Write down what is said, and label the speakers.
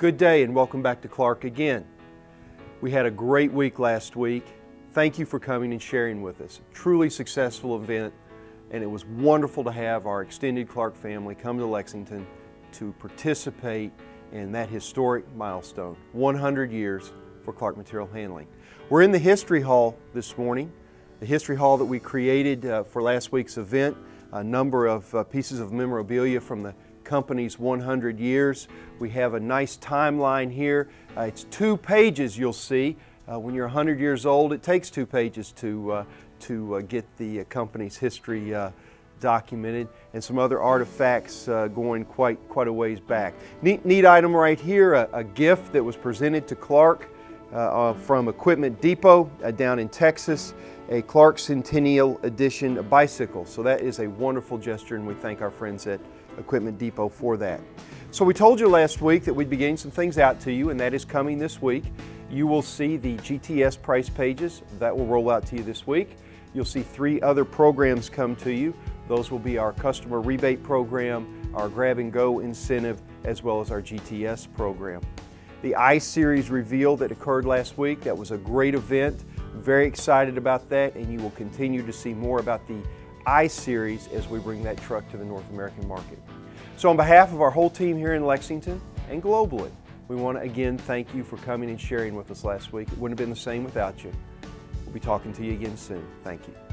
Speaker 1: Good day and welcome back to Clark again. We had a great week last week. Thank you for coming and sharing with us. Truly successful event and it was wonderful to have our extended Clark family come to Lexington to participate in that historic milestone, 100 years for Clark Material Handling. We're in the History Hall this morning, the History Hall that we created uh, for last week's event, a number of uh, pieces of memorabilia from the company's 100 years. We have a nice timeline here. Uh, it's two pages you'll see. Uh, when you're 100 years old, it takes two pages to, uh, to uh, get the company's history documented and some other artifacts uh, going quite, quite a ways back. Neat, neat item right here, a, a gift that was presented to Clark uh, uh, from Equipment Depot uh, down in Texas, a Clark Centennial Edition bicycle. So that is a wonderful gesture and we thank our friends at Equipment Depot for that. So we told you last week that we'd be getting some things out to you and that is coming this week. You will see the GTS price pages. That will roll out to you this week. You'll see three other programs come to you. Those will be our customer rebate program, our grab and go incentive, as well as our GTS program. The I-Series reveal that occurred last week, that was a great event. Very excited about that and you will continue to see more about the I-Series as we bring that truck to the North American market. So on behalf of our whole team here in Lexington and globally, we want to again thank you for coming and sharing with us last week. It wouldn't have been the same without you. We'll be talking to you again soon. Thank you.